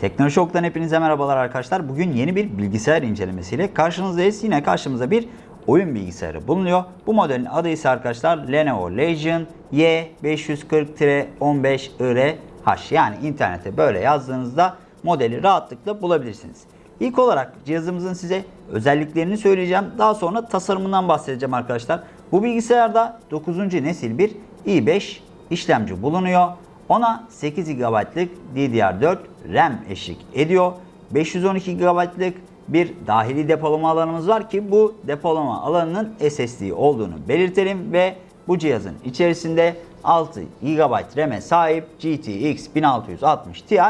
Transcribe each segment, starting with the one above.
Teknoloji Şok'tan hepinize merhabalar arkadaşlar. Bugün yeni bir bilgisayar incelemesiyle karşınızdayız. Yine karşımızda bir oyun bilgisayarı bulunuyor. Bu modelin adı ise arkadaşlar Lenovo Legion Y540-15IRH. Yani internete böyle yazdığınızda modeli rahatlıkla bulabilirsiniz. İlk olarak cihazımızın size özelliklerini söyleyeceğim. Daha sonra tasarımından bahsedeceğim arkadaşlar. Bu bilgisayarda 9. nesil bir i5 işlemci bulunuyor. Ona 8 GB'lık DDR4 RAM eşlik ediyor. 512 GB'lık bir dahili depolama alanımız var ki bu depolama alanının SSD olduğunu belirtelim ve bu cihazın içerisinde 6 GB RAM'e sahip GTX 1660 Ti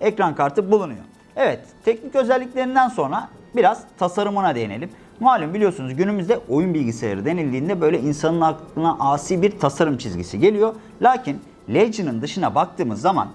ekran kartı bulunuyor. Evet, teknik özelliklerinden sonra biraz tasarımına değinelim. Malum biliyorsunuz günümüzde oyun bilgisayarı denildiğinde böyle insanın aklına asi bir tasarım çizgisi geliyor. Lakin Legion'ın dışına baktığımız zaman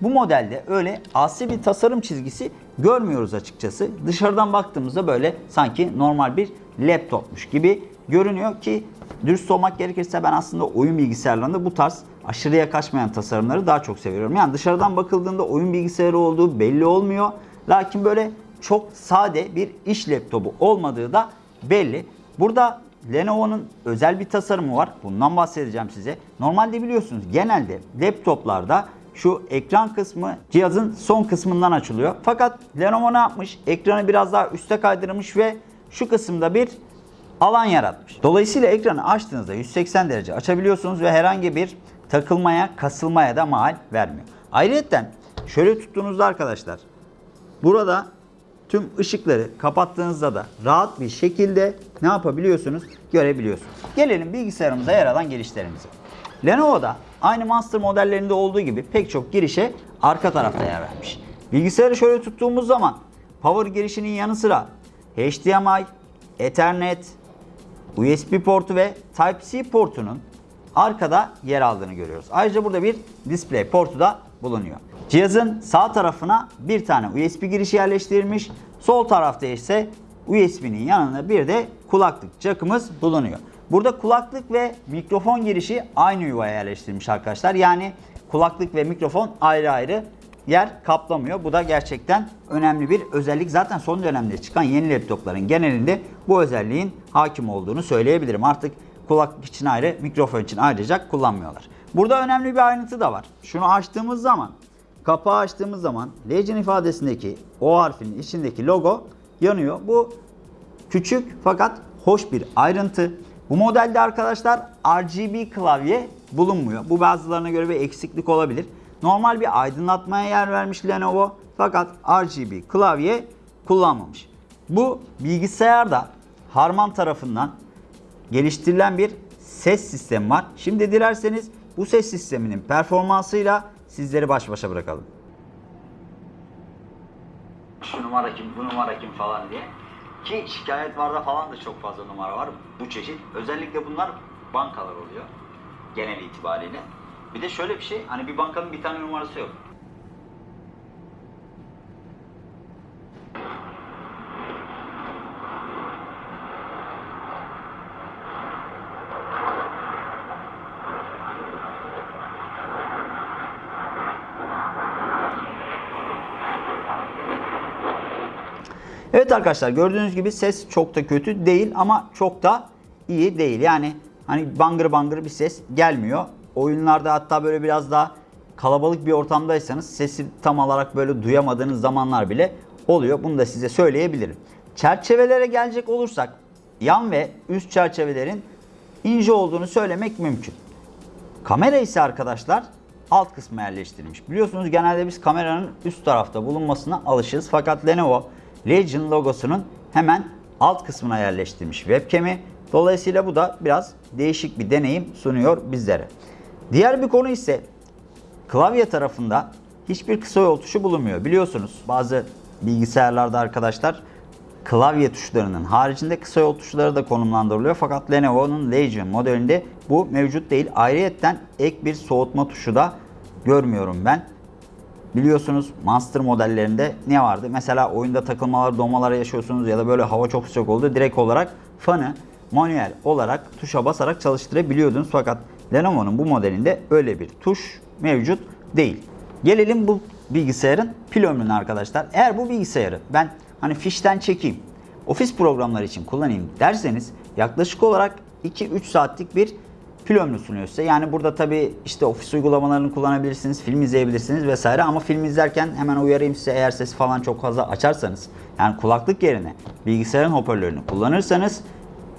bu modelde öyle asi bir tasarım çizgisi görmüyoruz açıkçası. Dışarıdan baktığımızda böyle sanki normal bir laptopmuş gibi görünüyor ki dürüst olmak gerekirse ben aslında oyun bilgisayarlarında bu tarz aşırıya kaçmayan tasarımları daha çok seviyorum. Yani dışarıdan bakıldığında oyun bilgisayarı olduğu belli olmuyor. Lakin böyle çok sade bir iş laptopu olmadığı da belli. Burada Lenovo'nun özel bir tasarımı var. Bundan bahsedeceğim size. Normalde biliyorsunuz genelde laptoplarda şu ekran kısmı cihazın son kısmından açılıyor. Fakat Lenovo ne yapmış? Ekranı biraz daha üste kaydırmış ve şu kısımda bir alan yaratmış. Dolayısıyla ekranı açtığınızda 180 derece açabiliyorsunuz ve herhangi bir takılmaya, kasılmaya da mahal vermiyor. Ayrıca şöyle tuttuğunuzda arkadaşlar burada tüm ışıkları kapattığınızda da rahat bir şekilde ne yapabiliyorsunuz? Görebiliyorsunuz. Gelelim bilgisayarımıza yer alan girişlerimize. Lenovo'da aynı Monster modellerinde olduğu gibi pek çok girişe arka tarafta yer vermiş. Bilgisayarı şöyle tuttuğumuz zaman power girişinin yanı sıra HDMI, Ethernet, USB portu ve Type-C portunun arkada yer aldığını görüyoruz. Ayrıca burada bir display portu da bulunuyor. Cihazın sağ tarafına bir tane USB girişi yerleştirilmiş. Sol tarafta ise USB'nin yanında bir de kulaklık jackımız bulunuyor. Burada kulaklık ve mikrofon girişi aynı yuvaya yerleştirilmiş arkadaşlar. Yani kulaklık ve mikrofon ayrı ayrı yer kaplamıyor. Bu da gerçekten önemli bir özellik. Zaten son dönemde çıkan yeni laptopların genelinde bu özelliğin hakim olduğunu söyleyebilirim. Artık kulaklık için ayrı, mikrofon için ayrıca kullanmıyorlar. Burada önemli bir ayrıntı da var. Şunu açtığımız zaman, kapağı açtığımız zaman Legend ifadesindeki O harfinin içindeki logo yanıyor. Bu küçük fakat hoş bir ayrıntı. Bu modelde arkadaşlar RGB klavye bulunmuyor. Bu bazılarına göre bir eksiklik olabilir. Normal bir aydınlatmaya yer vermiş Lenovo fakat RGB klavye kullanmamış. Bu bilgisayarda Harman tarafından geliştirilen bir ses sistemi var. Şimdi dilerseniz bu ses sisteminin performansıyla sizleri baş başa bırakalım. Şu numara kim, bu numara kim falan diye. Ki şikayetlarda falan da çok fazla numara var bu çeşit. Özellikle bunlar bankalar oluyor genel itibariyle. Bir de şöyle bir şey, hani bir bankanın bir tane numarası yok. Evet arkadaşlar gördüğünüz gibi ses çok da kötü değil ama çok da iyi değil. Yani hani bangır bangır bir ses gelmiyor. Oyunlarda hatta böyle biraz daha kalabalık bir ortamdaysanız sesi tam olarak böyle duyamadığınız zamanlar bile oluyor. Bunu da size söyleyebilirim. Çerçevelere gelecek olursak yan ve üst çerçevelerin ince olduğunu söylemek mümkün. Kamera ise arkadaşlar alt kısma yerleştirilmiş. Biliyorsunuz genelde biz kameranın üst tarafta bulunmasına alışırız. Fakat Lenovo Legion logosunun hemen alt kısmına yerleştirilmiş webcam'i. Dolayısıyla bu da biraz değişik bir deneyim sunuyor bizlere. Diğer bir konu ise klavye tarafında hiçbir kısa yol tuşu bulunmuyor. Biliyorsunuz bazı bilgisayarlarda arkadaşlar klavye tuşlarının haricinde kısa yol tuşları da konumlandırılıyor. Fakat Lenovo'nun Legion modelinde bu mevcut değil. Ayrıyetten ek bir soğutma tuşu da görmüyorum ben. Biliyorsunuz Monster modellerinde ne vardı? Mesela oyunda takılmalar, donmalar yaşıyorsunuz ya da böyle hava çok sıcak oldu. Direkt olarak fanı manuel olarak tuşa basarak çalıştırabiliyordunuz. Fakat Lenovo'nun bu modelinde öyle bir tuş mevcut değil. Gelelim bu bilgisayarın pil ömrünü arkadaşlar. Eğer bu bilgisayarı ben hani fişten çekeyim, ofis programları için kullanayım derseniz yaklaşık olarak 2-3 saatlik bir pil ömrü sunuyor size. Yani burada tabi işte ofis uygulamalarını kullanabilirsiniz, film izleyebilirsiniz vesaire ama film izlerken hemen uyarayım size eğer sesi falan çok fazla açarsanız yani kulaklık yerine bilgisayarın hoparlörünü kullanırsanız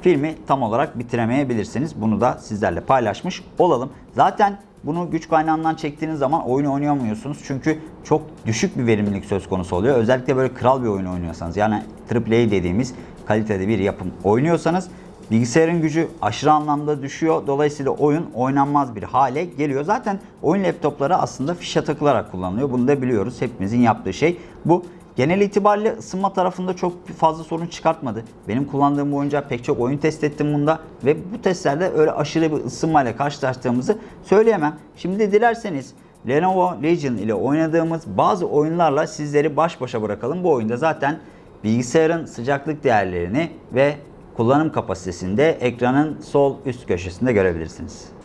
filmi tam olarak bitiremeyebilirsiniz. Bunu da sizlerle paylaşmış olalım. Zaten bunu güç kaynağından çektiğiniz zaman oyunu oynayamıyorsunuz. Çünkü çok düşük bir verimlilik söz konusu oluyor. Özellikle böyle kral bir oyun oynuyorsanız yani AAA dediğimiz kalitede bir yapım oynuyorsanız bilgisayarın gücü aşırı anlamda düşüyor. Dolayısıyla oyun oynanmaz bir hale geliyor. Zaten oyun laptopları aslında fişe takılarak kullanılıyor. Bunu da biliyoruz. Hepimizin yaptığı şey bu. Genel itibariyle ısınma tarafında çok fazla sorun çıkartmadı. Benim kullandığım bu oyuncağı pek çok oyun test ettim bunda ve bu testlerde öyle aşırı bir ısınmayla karşılaştığımızı söyleyemem. Şimdi dilerseniz Lenovo Legion ile oynadığımız bazı oyunlarla sizleri baş başa bırakalım. Bu oyunda zaten bilgisayarın sıcaklık değerlerini ve kullanım kapasitesini de ekranın sol üst köşesinde görebilirsiniz.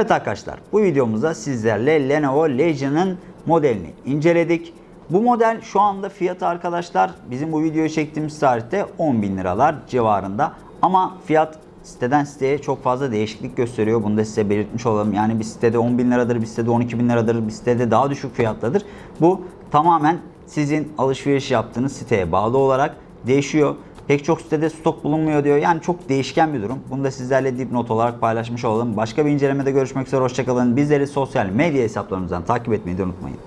Evet arkadaşlar bu videomuzda sizlerle Lenovo Legion'ın modelini inceledik. Bu model şu anda fiyatı arkadaşlar bizim bu videoyu çektiğimiz tarihte 10.000 liralar civarında. Ama fiyat siteden siteye çok fazla değişiklik gösteriyor. Bunu da size belirtmiş olalım. Yani bir sitede 10.000 liradır, bir sitede 12.000 liradır, bir sitede daha düşük fiyatladır. Bu tamamen sizin alışveriş yaptığınız siteye bağlı olarak değişiyor. Pek çok sitede stok bulunmuyor diyor. Yani çok değişken bir durum. Bunu da sizlerle dipnot olarak paylaşmış olalım. Başka bir incelemede görüşmek üzere. Hoşçakalın. Bizleri sosyal medya hesaplarımızdan takip etmeyi de unutmayın.